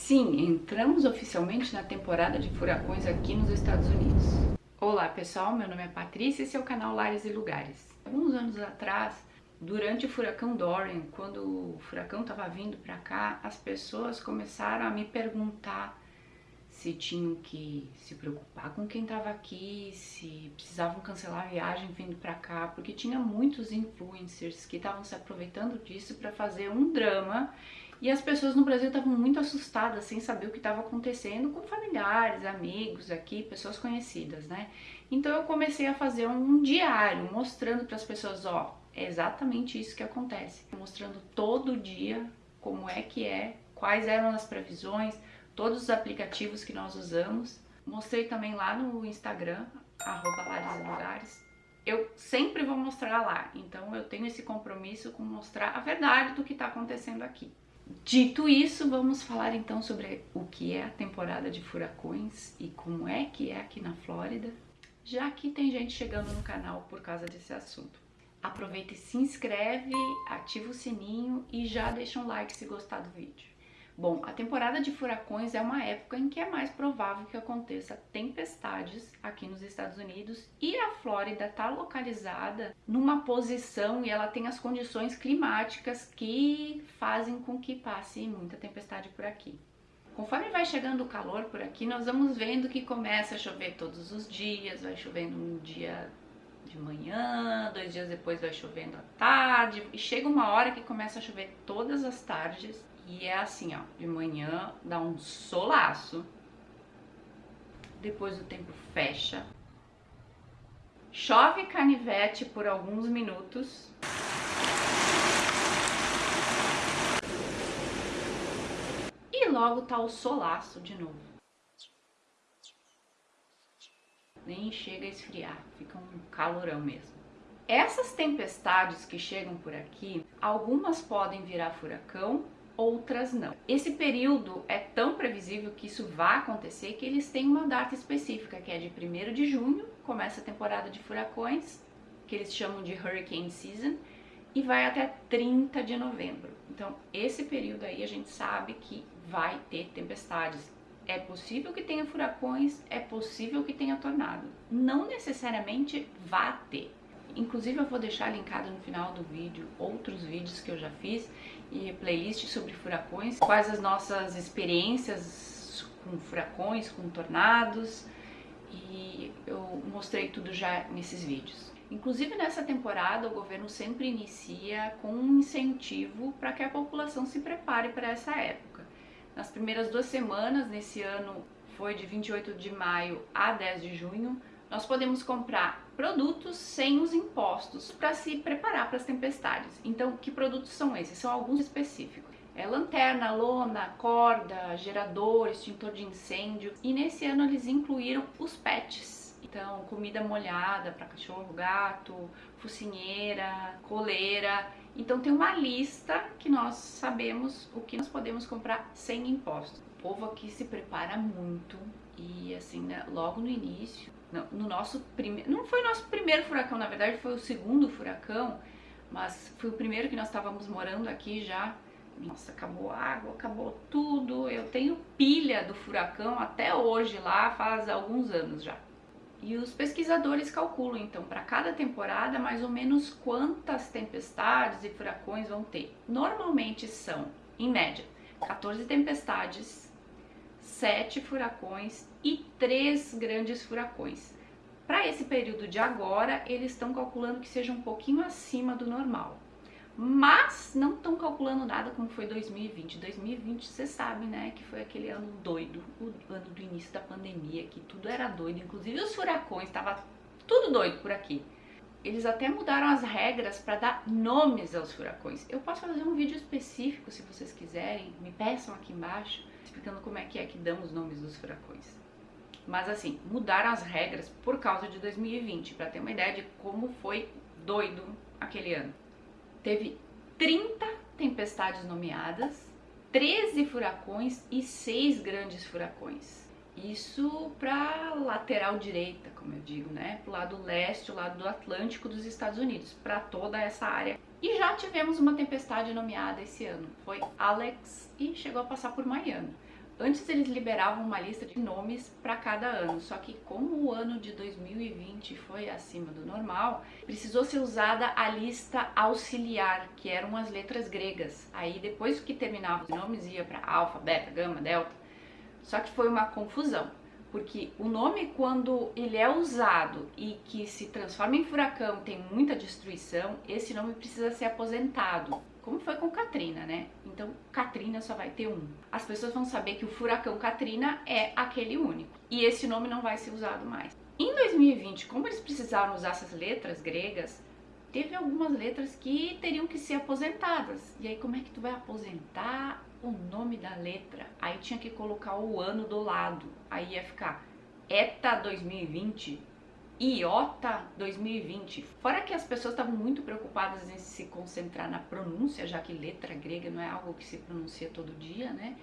Sim, entramos oficialmente na temporada de furacões aqui nos Estados Unidos. Olá pessoal, meu nome é Patrícia e esse é o canal Lares e Lugares. Alguns anos atrás, durante o furacão Dorian, quando o furacão estava vindo para cá, as pessoas começaram a me perguntar se tinham que se preocupar com quem estava aqui, se precisavam cancelar a viagem vindo para cá, porque tinha muitos influencers que estavam se aproveitando disso para fazer um drama e as pessoas no Brasil estavam muito assustadas, sem saber o que estava acontecendo com familiares, amigos aqui, pessoas conhecidas, né? Então eu comecei a fazer um diário, mostrando para as pessoas, ó, é exatamente isso que acontece. Mostrando todo dia como é que é, quais eram as previsões, todos os aplicativos que nós usamos. Mostrei também lá no Instagram, arroba. Eu sempre vou mostrar lá, então eu tenho esse compromisso com mostrar a verdade do que está acontecendo aqui. Dito isso, vamos falar então sobre o que é a temporada de furacões e como é que é aqui na Flórida, já que tem gente chegando no canal por causa desse assunto. Aproveita e se inscreve, ativa o sininho e já deixa um like se gostar do vídeo. Bom, a temporada de furacões é uma época em que é mais provável que aconteça tempestades aqui nos Estados Unidos e a Flórida está localizada numa posição e ela tem as condições climáticas que fazem com que passe muita tempestade por aqui. Conforme vai chegando o calor por aqui, nós vamos vendo que começa a chover todos os dias, vai chovendo um dia de manhã, dois dias depois vai chovendo à tarde, e chega uma hora que começa a chover todas as tardes, e é assim, ó, de manhã dá um solaço, depois o tempo fecha, chove canivete por alguns minutos, e logo tá o solaço de novo. Nem chega a esfriar, fica um calorão mesmo. Essas tempestades que chegam por aqui, algumas podem virar furacão outras não. Esse período é tão previsível que isso vai acontecer que eles têm uma data específica, que é de 1 de junho, começa a temporada de furacões, que eles chamam de Hurricane Season, e vai até 30 de novembro. Então, esse período aí a gente sabe que vai ter tempestades. É possível que tenha furacões, é possível que tenha tornado. Não necessariamente vai ter, Inclusive eu vou deixar linkado no final do vídeo outros vídeos que eu já fiz e playlist sobre furacões, quais as nossas experiências com furacões, com tornados e eu mostrei tudo já nesses vídeos. Inclusive nessa temporada o governo sempre inicia com um incentivo para que a população se prepare para essa época. Nas primeiras duas semanas, nesse ano foi de 28 de maio a 10 de junho, nós podemos comprar produtos sem os impostos para se preparar para as tempestades. Então, que produtos são esses? São alguns específicos. É lanterna, lona, corda, gerador, extintor de incêndio. E nesse ano eles incluíram os pets. Então, comida molhada para cachorro, gato, focinheira, coleira. Então tem uma lista que nós sabemos o que nós podemos comprar sem impostos. O povo aqui se prepara muito e assim, né, logo no início no nosso primeiro, não foi o nosso primeiro furacão, na verdade foi o segundo furacão, mas foi o primeiro que nós estávamos morando aqui já. Nossa, acabou a água, acabou tudo. Eu tenho pilha do furacão até hoje lá, faz alguns anos já. E os pesquisadores calculam então para cada temporada mais ou menos quantas tempestades e furacões vão ter. Normalmente são, em média, 14 tempestades, sete furacões e três grandes furacões. Para esse período de agora, eles estão calculando que seja um pouquinho acima do normal. Mas não estão calculando nada como foi 2020. 2020, você sabe, né, que foi aquele ano doido, o ano do início da pandemia, que tudo era doido, inclusive os furacões, estava tudo doido por aqui. Eles até mudaram as regras para dar nomes aos furacões. Eu posso fazer um vídeo específico se vocês quiserem, me peçam aqui embaixo explicando como é que é que dão os nomes dos furacões. Mas assim, mudaram as regras por causa de 2020, para ter uma ideia de como foi doido aquele ano. Teve 30 tempestades nomeadas, 13 furacões e 6 grandes furacões. Isso para lateral direita, como eu digo, né? Pro lado leste, o lado do Atlântico dos Estados Unidos, para toda essa área. E já tivemos uma tempestade nomeada esse ano, foi Alex e chegou a passar por Miami. Antes eles liberavam uma lista de nomes para cada ano, só que como o ano de 2020 foi acima do normal, precisou ser usada a lista auxiliar, que eram as letras gregas. Aí depois que terminava os nomes ia para alfa, beta, gama, delta. Só que foi uma confusão, porque o nome quando ele é usado e que se transforma em furacão, tem muita destruição, esse nome precisa ser aposentado como foi com Katrina, né? Então, Katrina só vai ter um. As pessoas vão saber que o furacão Katrina é aquele único. E esse nome não vai ser usado mais. Em 2020, como eles precisaram usar essas letras gregas, teve algumas letras que teriam que ser aposentadas. E aí, como é que tu vai aposentar o nome da letra? Aí tinha que colocar o ano do lado. Aí ia ficar ETA 2020 IOTA 2020. Fora que as pessoas estavam muito preocupadas em se concentrar na pronúncia, já que letra grega não é algo que se pronuncia todo dia, né?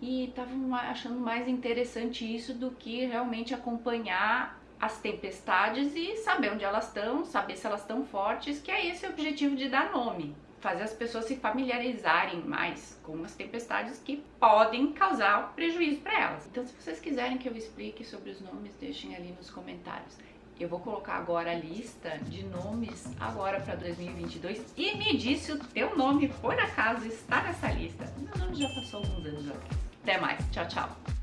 E estavam achando mais interessante isso do que realmente acompanhar as tempestades e saber onde elas estão, saber se elas estão fortes, que é esse o objetivo de dar nome. Fazer as pessoas se familiarizarem mais com as tempestades que podem causar prejuízo para elas. Então, se vocês quiserem que eu explique sobre os nomes, deixem ali nos comentários. Eu vou colocar agora a lista de nomes agora para 2022 e me diz se o teu nome, por acaso, está nessa lista. Meu nome já passou alguns anos aqui. Até mais. Tchau, tchau.